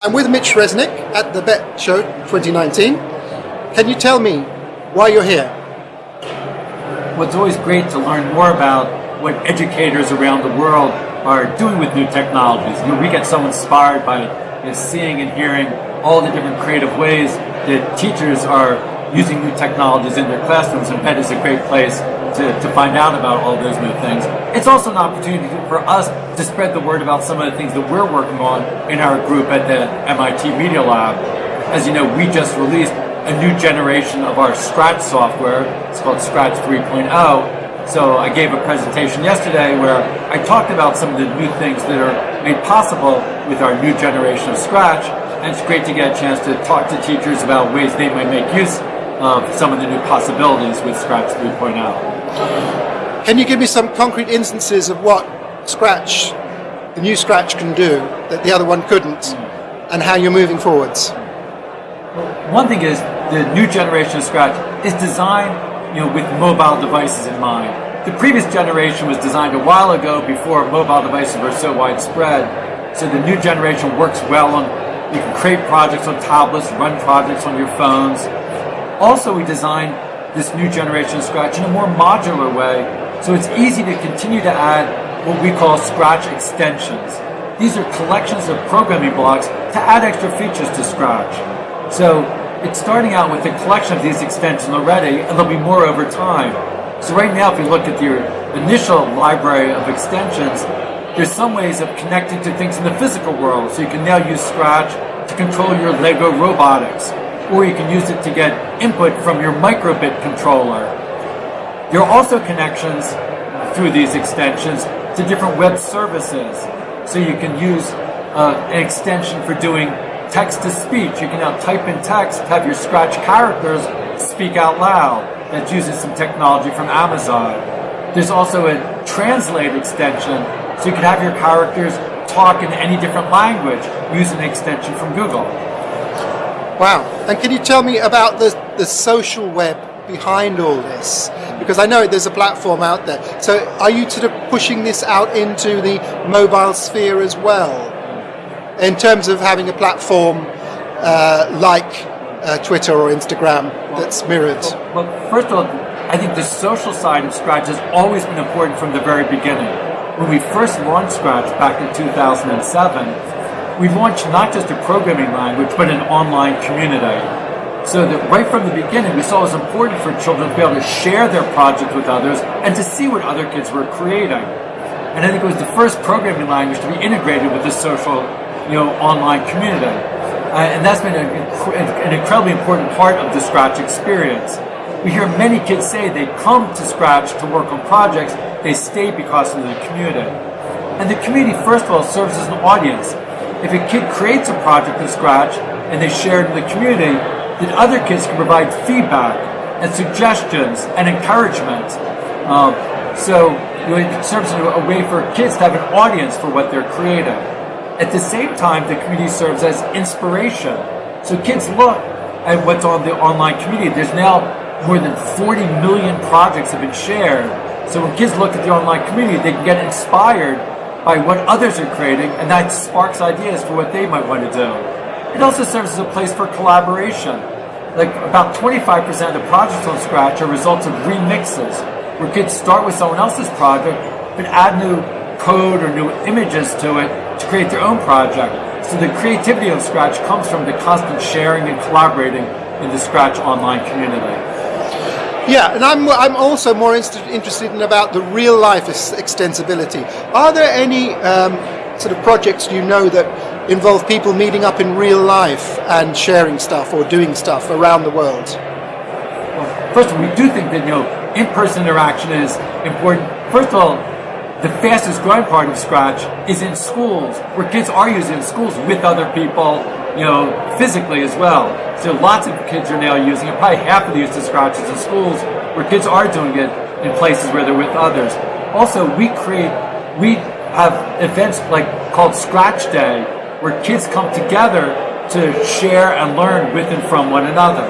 I'm with Mitch Resnick at the Bett Show 2019. Can you tell me why you're here? Well, it's always great to learn more about what educators around the world are doing with new technologies. You know, we get so inspired by you know, seeing and hearing all the different creative ways that teachers are using new technologies in their classrooms, and Bett is a great place to, to find out about all those new things. It's also an opportunity for us to spread the word about some of the things that we're working on in our group at the MIT Media Lab. As you know, we just released a new generation of our Scratch software. It's called Scratch 3.0. So I gave a presentation yesterday where I talked about some of the new things that are made possible with our new generation of Scratch. And it's great to get a chance to talk to teachers about ways they might make use of some of the new possibilities with Scratch 3.0. Can you give me some concrete instances of what Scratch, the new Scratch can do that the other one couldn't, hmm. and how you're moving forwards? One thing is the new generation of Scratch is designed you know, with mobile devices in mind. The previous generation was designed a while ago before mobile devices were so widespread. So the new generation works well on, you can create projects on tablets, run projects on your phones, also, we designed this new generation of Scratch in a more modular way, so it's easy to continue to add what we call Scratch extensions. These are collections of programming blocks to add extra features to Scratch. So it's starting out with a collection of these extensions already, and there'll be more over time. So right now, if you look at your initial library of extensions, there's some ways of connecting to things in the physical world. So you can now use Scratch to control your Lego robotics, or you can use it to get input from your micro:bit controller. There are also connections through these extensions to different web services. So you can use uh, an extension for doing text to speech. You can now type in text, have your Scratch characters speak out loud. That uses some technology from Amazon. There's also a translate extension, so you can have your characters talk in any different language using an extension from Google. Wow. And can you tell me about the, the social web behind all this? Because I know there's a platform out there. So are you sort of pushing this out into the mobile sphere as well? In terms of having a platform uh, like uh, Twitter or Instagram that's mirrored? Well, well, first of all, I think the social side of Scratch has always been important from the very beginning. When we first launched Scratch back in 2007, we've launched not just a programming language, but an online community. So that right from the beginning, we saw it was important for children to be able to share their projects with others and to see what other kids were creating. And I think it was the first programming language to be integrated with the social, you know, online community. Uh, and that's been a, an incredibly important part of the Scratch experience. We hear many kids say they come to Scratch to work on projects, they stay because of the community. And the community, first of all, serves as an audience. If a kid creates a project from scratch and they share it in the community, then other kids can provide feedback and suggestions and encouragement. Um, so you know, it serves as a way for kids to have an audience for what they're creating. At the same time, the community serves as inspiration. So kids look at what's on the online community. There's now more than 40 million projects have been shared. So when kids look at the online community, they can get inspired by what others are creating, and that sparks ideas for what they might want to do. It also serves as a place for collaboration. Like about 25% of the projects on Scratch are results of remixes, where kids start with someone else's project, but add new code or new images to it to create their own project. So the creativity of Scratch comes from the constant sharing and collaborating in the Scratch online community. Yeah, and I'm, I'm also more interested in about the real life extensibility. Are there any um, sort of projects you know that involve people meeting up in real life and sharing stuff or doing stuff around the world? Well, first of all, we do think that you know in-person interaction is important. First of all, the fastest growing part of Scratch is in schools, where kids are using schools with other people, you know, physically as well. So lots of kids are now using it. Probably half of the use of Scratch is in schools where kids are doing it in places where they're with others. Also, we create, we have events like called Scratch Day where kids come together to share and learn with and from one another.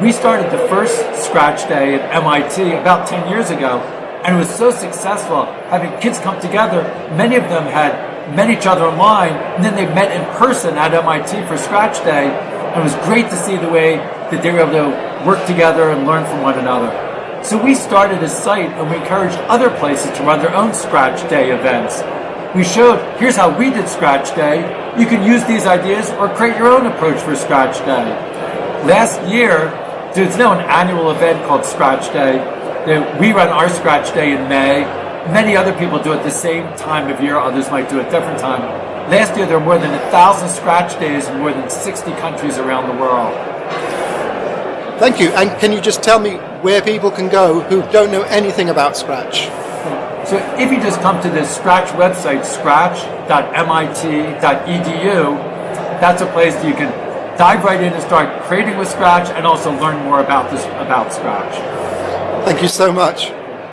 We started the first Scratch Day at MIT about 10 years ago, And it was so successful having kids come together. Many of them had met each other online, and then they met in person at MIT for Scratch Day. And it was great to see the way that they were able to work together and learn from one another. So we started a site and we encouraged other places to run their own Scratch Day events. We showed, here's how we did Scratch Day. You can use these ideas or create your own approach for Scratch Day. Last year, there's now an annual event called Scratch Day. We run our Scratch Day in May. Many other people do it the same time of year. Others might do it different time. Last year, there were more than a thousand Scratch Days in more than 60 countries around the world. Thank you. And can you just tell me where people can go who don't know anything about Scratch? So if you just come to the Scratch website, scratch.mit.edu, that's a place that you can dive right in and start creating with Scratch and also learn more about this about Scratch. Thank you so much.